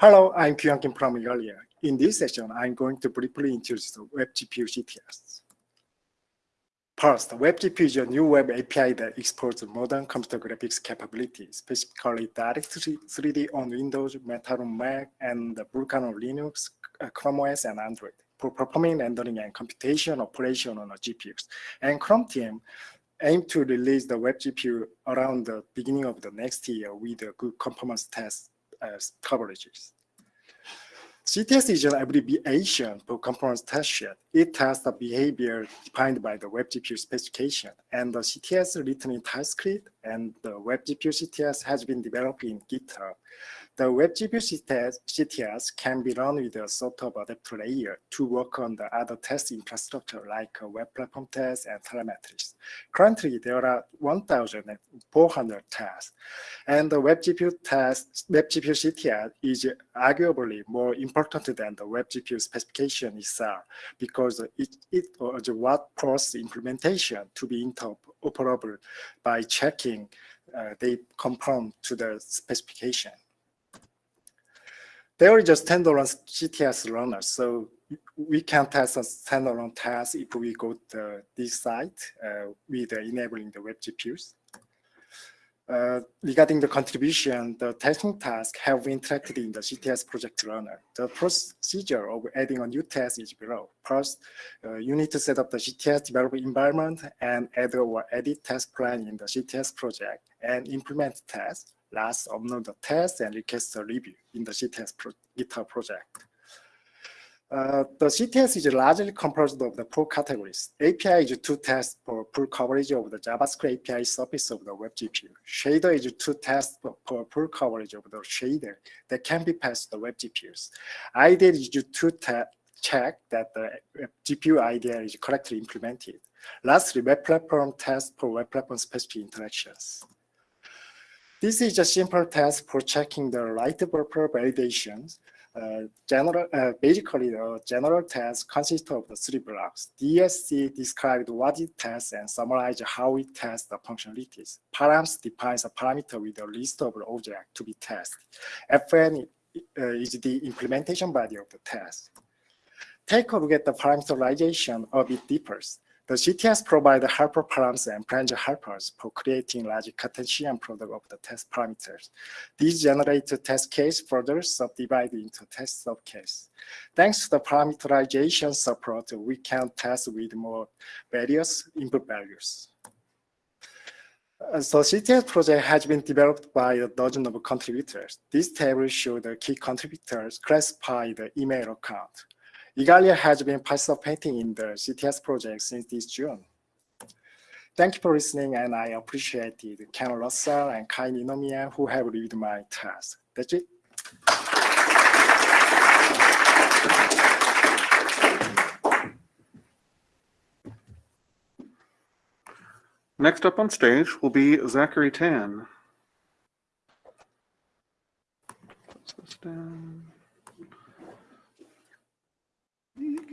Hello, I'm Gyuyoung Kim from Igalia. In this session, I'm going to briefly introduce the WebGPU CTS. First, WebGPU is a new web API that exports modern computer graphics capabilities, specifically DirectX 3D on Windows, Metal on Mac, and Vulkan on Linux, uh, Chrome OS, and Android for performing rendering and computation operation on GPUs. And Chrome team aim to release the WebGPU around the beginning of the next year with a good performance test uh, coverages. CTS is an abbreviation for conformance test suite. It tests the behavior defined by the WebGPU specification. And the CTS written in TypeScript and the WebGPU CTS has been developed in GitHub. The WebGPU CTS, CTS can be run with a sort of adapter layer to work on the other test infrastructure like web platform tests and telemetries. Currently, there are 1,400 tests, and the WebGPU test, WebGPU CTS is arguably more important than the WebGPU specification itself because it, it was what forced implementation to be interoperable by checking uh, they conform to the specification. There is a standalone CTS runner, so we can test a standalone test if we go to this site uh, with enabling the web GPUs. Uh, regarding the contribution, the testing task have been tracked in the CTS project runner. The procedure of adding a new test is below. First, uh, you need to set up the CTS development environment and add or edit test plan in the CTS project and implement test last upload the test and request a review in the CTS pro GitHub project. Uh, the CTS is largely composed of the four categories. API is to test for full coverage of the JavaScript API surface of the web GPU. Shader is to test for full coverage of the shader that can be passed to the web GPUs. IDL is to check that the GPU IDL is correctly implemented. Lastly, web platform test for web platform specific interactions. This is a simple test for checking the validations. Uh, general, basically, the general test consists of the three blocks. DSC describes what it tests and summarizes how it tests the functionalities. Params defines a parameter with a list of objects to be tested. FN uh, is the implementation body of the test. Take a look at the parameterization of it differs. The CTS provides helper params and branch helpers for creating large Cartesian product of the test parameters. These generate test case further subdivided into test subcase. Thanks to the parameterization support, we can test with more various input values. Uh, so CTS project has been developed by a dozen of contributors. This table shows the key contributors classify the email account. Igalia has been participating in the CTS project since this June. Thank you for listening, and I appreciate Ken Russell and Kai Ninomiya who have reviewed my task. That's it. Next up on stage will be Zachary Tan. Put this down.